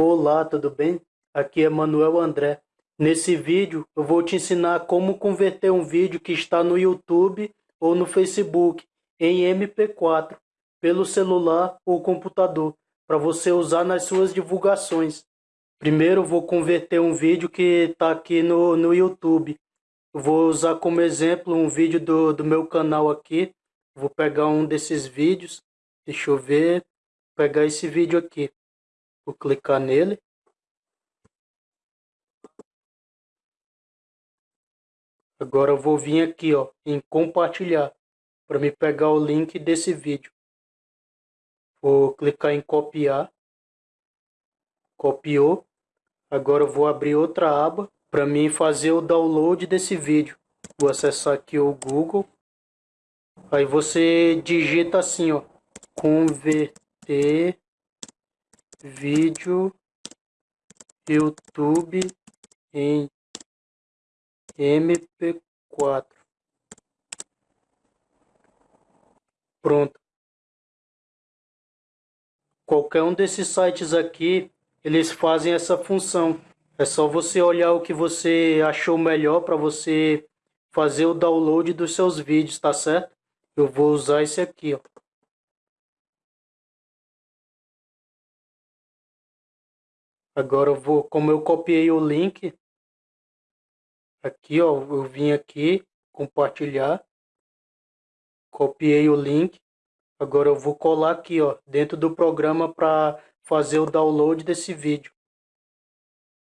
Olá, tudo bem? Aqui é Manuel André. Nesse vídeo eu vou te ensinar como converter um vídeo que está no YouTube ou no Facebook em MP4 pelo celular ou computador para você usar nas suas divulgações. Primeiro vou converter um vídeo que está aqui no, no YouTube. Eu vou usar como exemplo um vídeo do, do meu canal aqui. Vou pegar um desses vídeos. Deixa eu ver. Vou pegar esse vídeo aqui. Vou clicar nele. Agora eu vou vir aqui ó, em compartilhar para me pegar o link desse vídeo. Vou clicar em copiar. Copiou. Agora eu vou abrir outra aba para mim fazer o download desse vídeo. Vou acessar aqui o Google. Aí você digita assim, ó, converter vídeo YouTube em MP4. Pronto. Qualquer um desses sites aqui, eles fazem essa função. É só você olhar o que você achou melhor para você fazer o download dos seus vídeos, tá certo? Eu vou usar esse aqui, ó. Agora eu vou, como eu copiei o link, aqui ó, eu vim aqui, compartilhar, copiei o link, agora eu vou colar aqui ó, dentro do programa para fazer o download desse vídeo.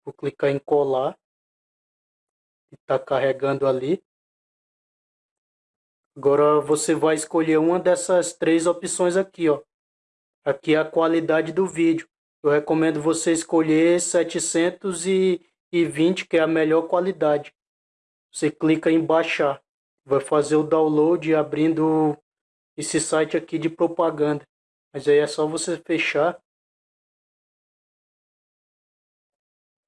Vou clicar em colar, está carregando ali. Agora você vai escolher uma dessas três opções aqui ó. Aqui é a qualidade do vídeo. Eu recomendo você escolher 720, que é a melhor qualidade. Você clica em baixar. Vai fazer o download abrindo esse site aqui de propaganda. Mas aí é só você fechar.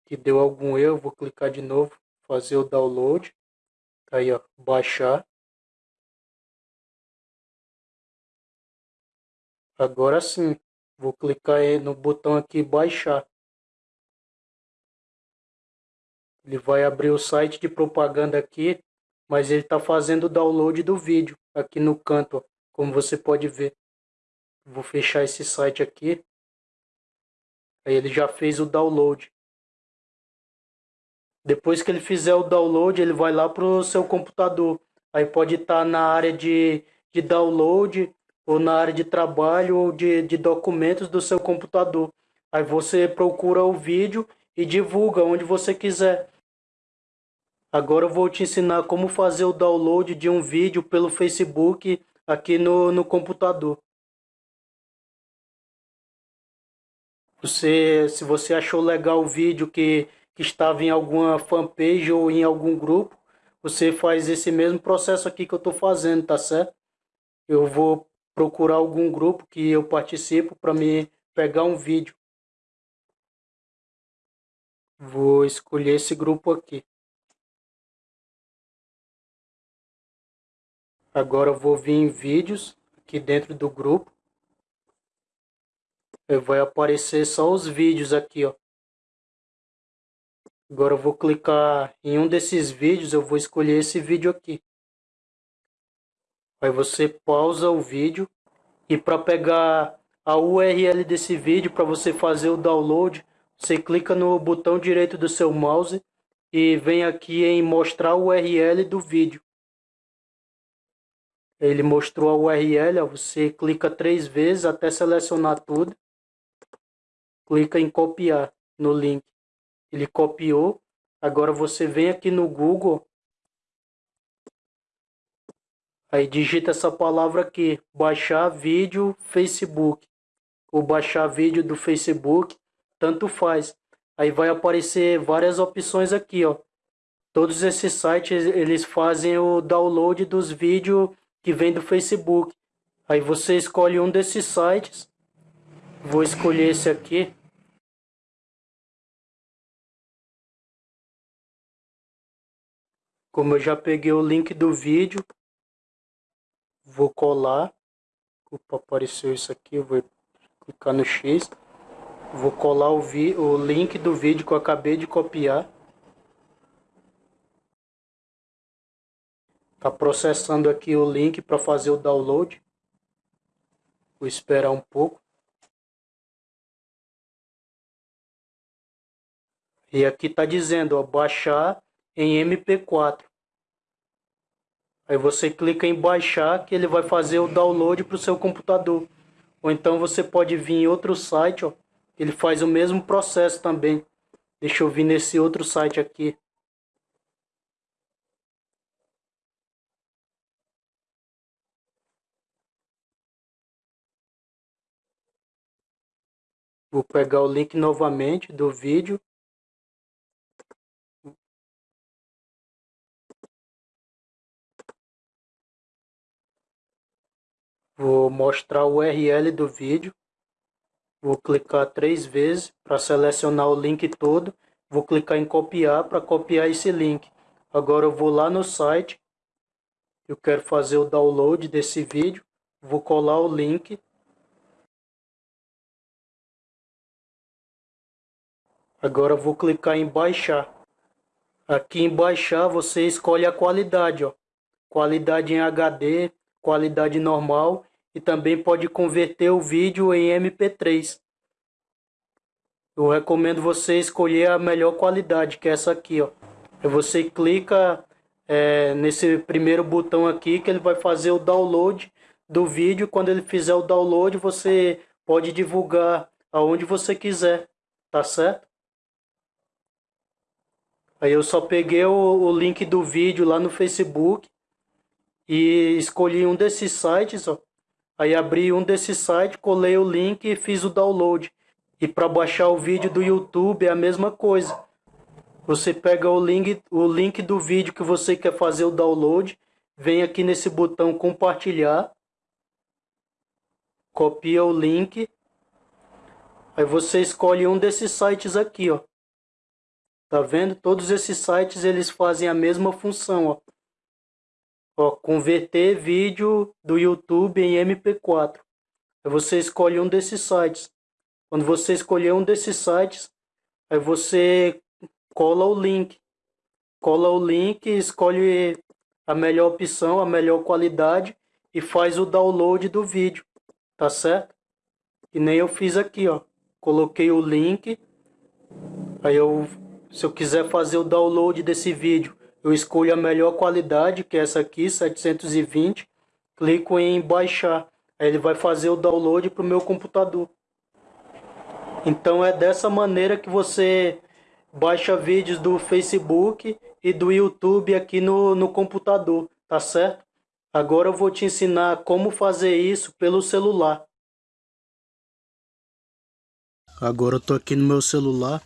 Que deu algum erro, vou clicar de novo, fazer o download. Aí ó, baixar. Agora sim, Vou clicar no botão aqui baixar. Ele vai abrir o site de propaganda aqui, mas ele está fazendo o download do vídeo aqui no canto, ó, como você pode ver. Vou fechar esse site aqui. Aí ele já fez o download. Depois que ele fizer o download, ele vai lá para o seu computador. Aí pode estar tá na área de, de download ou na área de trabalho ou de, de documentos do seu computador. Aí você procura o vídeo e divulga onde você quiser. Agora eu vou te ensinar como fazer o download de um vídeo pelo Facebook aqui no, no computador. Você, se você achou legal o vídeo que, que estava em alguma fanpage ou em algum grupo, você faz esse mesmo processo aqui que eu estou fazendo, tá certo? Eu vou procurar algum grupo que eu participo para me pegar um vídeo. Vou escolher esse grupo aqui. Agora eu vou vir em vídeos aqui dentro do grupo. Vai aparecer só os vídeos aqui, ó. Agora eu vou clicar em um desses vídeos, eu vou escolher esse vídeo aqui. Aí você pausa o vídeo e para pegar a URL desse vídeo para você fazer o download, você clica no botão direito do seu mouse e vem aqui em mostrar o URL do vídeo. Ele mostrou a URL, você clica três vezes até selecionar tudo. Clica em copiar no link. Ele copiou. Agora você vem aqui no Google Aí digita essa palavra aqui, baixar vídeo Facebook. Ou baixar vídeo do Facebook, tanto faz. Aí vai aparecer várias opções aqui, ó. Todos esses sites, eles fazem o download dos vídeos que vem do Facebook. Aí você escolhe um desses sites. Vou escolher esse aqui. Como eu já peguei o link do vídeo, vou colar. Opa, apareceu isso aqui, eu vou clicar no X. Vou colar o, vi o link do vídeo que eu acabei de copiar. Tá processando aqui o link para fazer o download. Vou esperar um pouco. E aqui tá dizendo, ó, baixar em MP4. Aí você clica em baixar que ele vai fazer o download para o seu computador. Ou então você pode vir em outro site, ó, ele faz o mesmo processo também. Deixa eu vir nesse outro site aqui. Vou pegar o link novamente do vídeo. Vou mostrar o URL do vídeo. Vou clicar três vezes para selecionar o link todo. Vou clicar em copiar para copiar esse link. Agora eu vou lá no site. Eu quero fazer o download desse vídeo. Vou colar o link. Agora eu vou clicar em baixar. Aqui em baixar você escolhe a qualidade. Ó. Qualidade em HD, qualidade normal e também pode converter o vídeo em MP3. Eu recomendo você escolher a melhor qualidade, que é essa aqui, ó. Você clica é, nesse primeiro botão aqui que ele vai fazer o download do vídeo. Quando ele fizer o download, você pode divulgar aonde você quiser, tá certo? Aí eu só peguei o, o link do vídeo lá no Facebook e escolhi um desses sites, ó. Aí abri um desses sites, colei o link e fiz o download. E para baixar o vídeo do YouTube é a mesma coisa. Você pega o link, o link do vídeo que você quer fazer o download, vem aqui nesse botão compartilhar, copia o link, aí você escolhe um desses sites aqui, ó. Tá vendo? Todos esses sites eles fazem a mesma função, ó. Ó, converter vídeo do YouTube em MP4. Aí você escolhe um desses sites. Quando você escolher um desses sites, aí você cola o link. Cola o link, escolhe a melhor opção, a melhor qualidade e faz o download do vídeo, tá certo? E nem eu fiz aqui, ó. Coloquei o link. Aí eu, se eu quiser fazer o download desse vídeo, eu escolho a melhor qualidade, que é essa aqui, 720, clico em baixar, aí ele vai fazer o download para o meu computador. Então é dessa maneira que você baixa vídeos do Facebook e do YouTube aqui no, no computador, tá certo? Agora eu vou te ensinar como fazer isso pelo celular. Agora eu tô aqui no meu celular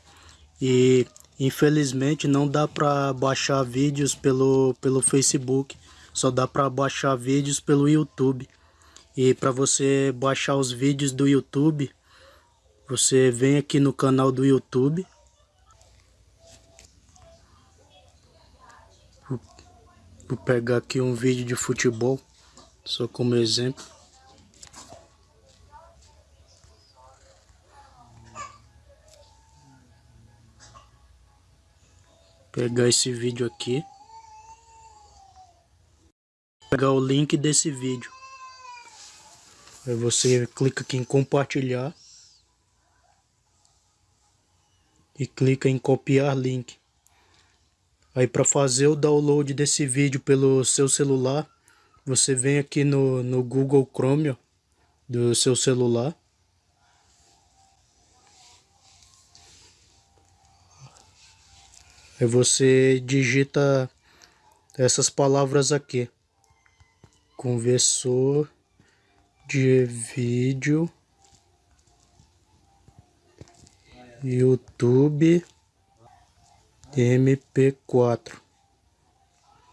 e Infelizmente não dá para baixar vídeos pelo, pelo Facebook, só dá para baixar vídeos pelo YouTube. E para você baixar os vídeos do YouTube, você vem aqui no canal do YouTube. Vou pegar aqui um vídeo de futebol, só como exemplo. Pegar esse vídeo aqui. Pegar o link desse vídeo. Aí você clica aqui em compartilhar. E clica em copiar link. Aí para fazer o download desse vídeo pelo seu celular você vem aqui no, no Google Chrome ó, do seu celular Aí você digita essas palavras aqui. Conversor de vídeo YouTube MP4.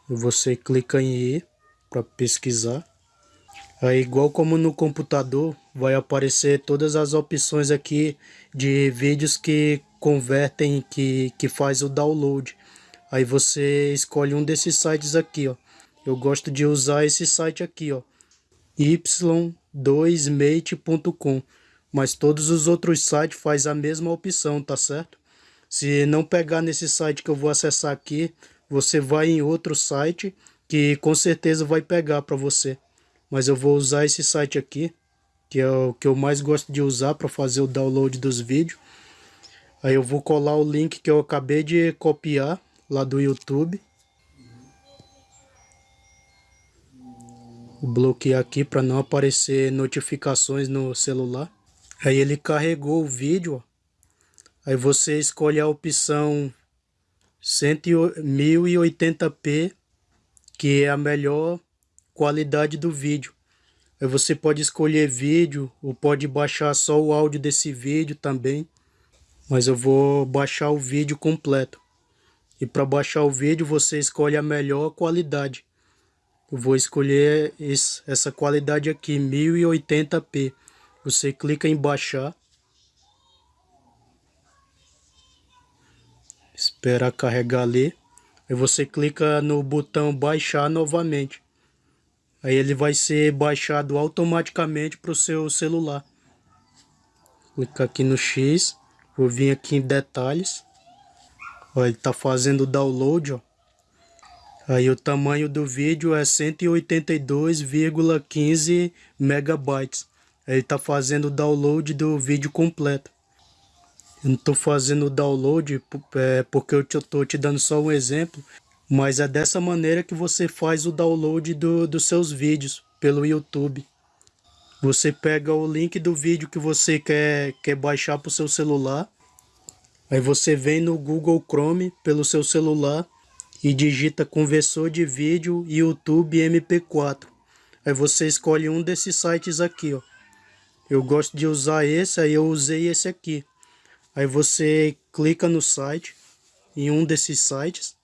Você clica em I para pesquisar. Aí, igual como no computador, vai aparecer todas as opções aqui de vídeos que convertem, que, que faz o download. Aí você escolhe um desses sites aqui, ó. Eu gosto de usar esse site aqui, ó. y2mate.com. mas todos os outros sites faz a mesma opção, tá certo? Se não pegar nesse site que eu vou acessar aqui, você vai em outro site que com certeza vai pegar para você. Mas eu vou usar esse site aqui, que é o que eu mais gosto de usar para fazer o download dos vídeos. Aí eu vou colar o link que eu acabei de copiar lá do YouTube. Vou bloquear aqui para não aparecer notificações no celular. Aí ele carregou o vídeo. Aí você escolhe a opção 1080p, que é a melhor qualidade do vídeo. Aí você pode escolher vídeo ou pode baixar só o áudio desse vídeo também. Mas eu vou baixar o vídeo completo. E para baixar o vídeo você escolhe a melhor qualidade. Eu vou escolher essa qualidade aqui, 1080p. Você clica em baixar. Espera carregar ali. Aí você clica no botão baixar novamente. Aí ele vai ser baixado automaticamente para o seu celular. Clica aqui no X. Vou vir aqui em detalhes. Ó, ele está fazendo download, ó. Aí o tamanho do vídeo é 182,15 megabytes. Ele está fazendo o download do vídeo completo. Eu não estou fazendo o download é, porque eu estou te dando só um exemplo. Mas é dessa maneira que você faz o download do, dos seus vídeos pelo YouTube. Você pega o link do vídeo que você quer, quer baixar para o seu celular. Aí você vem no Google Chrome pelo seu celular e digita conversor de vídeo YouTube MP4. Aí você escolhe um desses sites aqui, ó. Eu gosto de usar esse, aí eu usei esse aqui. Aí você clica no site, em um desses sites.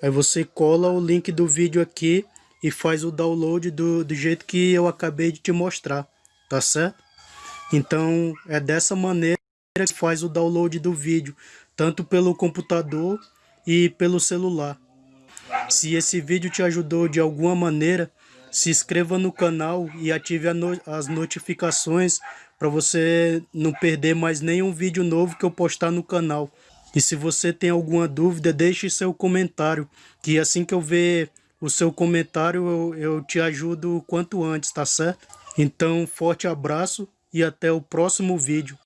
Aí você cola o link do vídeo aqui e faz o download do, do jeito que eu acabei de te mostrar, tá certo? Então é dessa maneira que faz o download do vídeo, tanto pelo computador e pelo celular. Se esse vídeo te ajudou de alguma maneira, se inscreva no canal e ative no as notificações para você não perder mais nenhum vídeo novo que eu postar no canal. E se você tem alguma dúvida, deixe seu comentário, que assim que eu ver o seu comentário, eu, eu te ajudo o quanto antes, tá certo? Então, forte abraço e até o próximo vídeo.